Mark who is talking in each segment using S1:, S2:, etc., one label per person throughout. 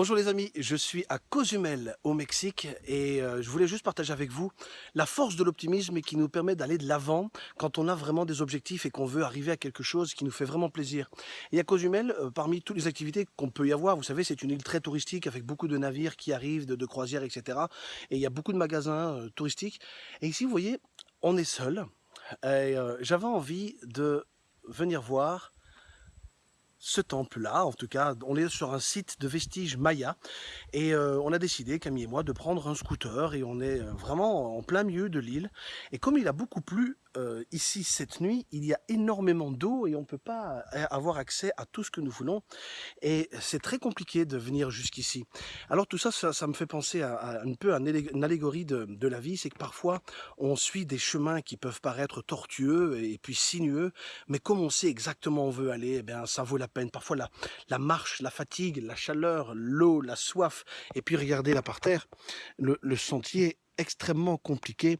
S1: Bonjour les amis, je suis à Cozumel au Mexique et euh, je voulais juste partager avec vous la force de l'optimisme qui nous permet d'aller de l'avant quand on a vraiment des objectifs et qu'on veut arriver à quelque chose qui nous fait vraiment plaisir. Et à Cozumel, euh, parmi toutes les activités qu'on peut y avoir, vous savez c'est une île très touristique avec beaucoup de navires qui arrivent, de, croisières etc. Et il y a beaucoup de magasins euh, touristiques. Et ici vous voyez, on est seul et j'avais envie de venir voir ce temple-là. En tout cas, on est sur un site de vestiges maya et euh, on a décidé, Camille et moi, de prendre un scooter et on est euh, vraiment en plein milieu de l'île. Et comme il a beaucoup plu euh, ici cette nuit, il y a énormément d'eau et on ne peut pas avoir accès à tout ce que nous voulons. Et c'est très compliqué de venir jusqu'ici. Alors tout ça, ça, me fait penser à, un peu à une allégorie de, la vie, c'est que parfois on suit des chemins qui peuvent paraître tortueux et puis sinueux, mais comme on sait exactement où on veut aller, eh ça vaut la peine. Parfois la, la marche, la fatigue, la chaleur, l'eau, la soif, et puis regardez là par terre, le, le sentier extrêmement compliqué euh,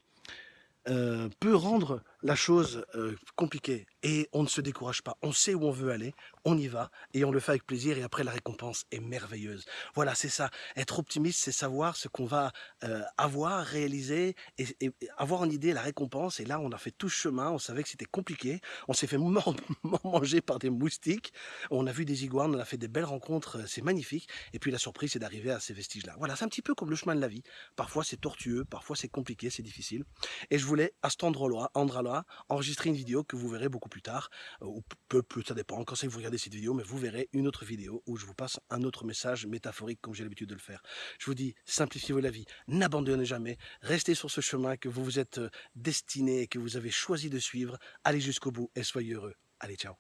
S1: peut rendre la chose euh, compliquée et on ne se décourage pas. On sait où on veut aller, on y va et on le fait avec plaisir et après la récompense est merveilleuse. Voilà, c'est ça. Être optimiste, c'est savoir ce qu'on va euh, avoir, réaliser et, avoir une idée, la récompense. Et là, on a fait tout ce chemin, on savait que c'était compliqué. On s'est fait manger par des moustiques. On a vu des iguanes, on a fait des belles rencontres, euh, c'est magnifique. Et puis la surprise, c'est d'arriver à ces vestiges-là. Voilà, c'est un petit peu comme le chemin de la vie. Parfois, c'est tortueux, parfois, c'est compliqué, c'est difficile. Et je voulais, à cet endroit-là, enregistrer une vidéo que vous verrez beaucoup plus tard, euh, ou peu plus, ça dépend quand c'est que vous regardez cette vidéo, mais vous verrez une autre vidéo où je vous passe un autre message métaphorique comme j'ai l'habitude de le faire. Je vous dis, simplifiez-vous la vie, n'abandonnez jamais, restez sur ce chemin que vous vous êtes euh, destiné et que vous avez choisi de suivre, allez jusqu'au bout et soyez heureux. Allez, ciao